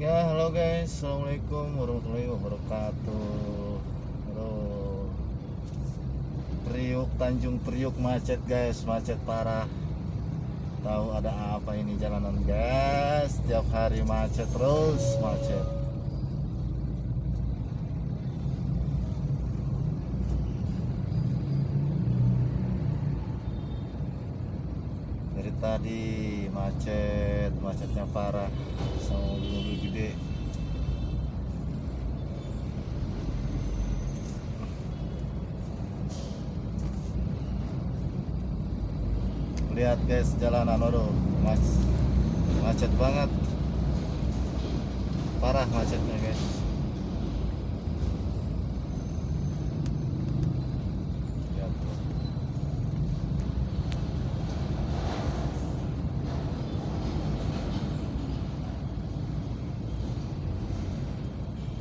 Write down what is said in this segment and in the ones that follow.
Ya halo guys. Assalamualaikum warahmatullahi wabarakatuh. Halo. Priuk Tanjung Priuk macet guys Macet parah. Tahu ada apa ini jalanan guys? Setiap hari macet terus Macet. Dari tadi macet Macetnya parah. Sama mobil-mobil gede lihat guys jalanan aduh mas macet banget. Parah macetnya guys.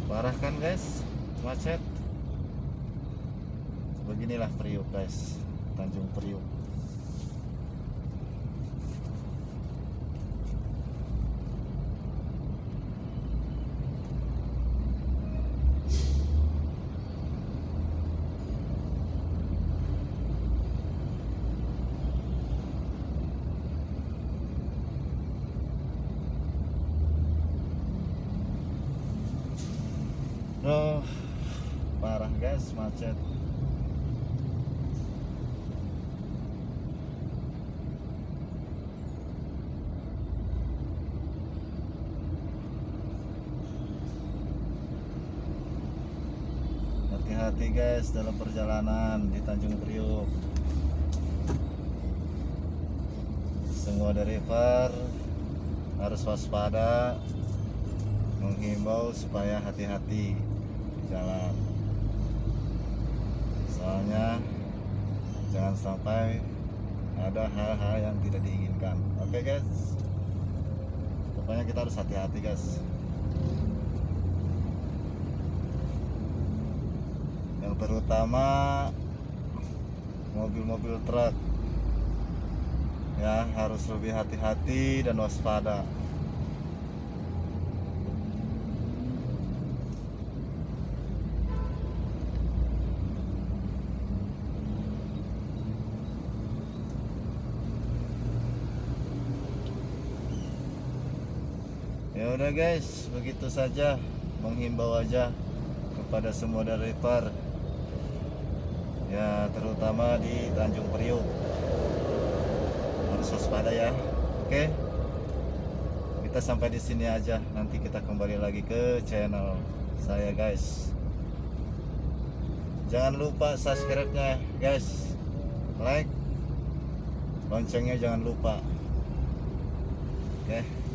Parah kan guys? Macet. Beginilah Priuk guys. Tanjung Priuk Duh, parah guys macet. Hati-hati guys dalam perjalanan di Tanjung Priuk. Semua driver harus waspada menghimbau supaya hati-hati jalan. Soalnya jangan sampai ada hal-hal yang tidak diinginkan. Oke guys? Pokoknya kita harus hati-hati guys. Yang terutama mobil-mobil truk. Ya harus lebih hati-hati dan waspada Ya udah guys, begitu saja menghimbau aja kepada semua driver. Ya, terutama di Tanjung Priuk. Harus waspada ya. Oke. Kita sampai di sini aja. Nanti kita kembali lagi ke channel saya guys. Jangan lupa subscribe-nya guys. Like. Loncengnya jangan lupa. Oke.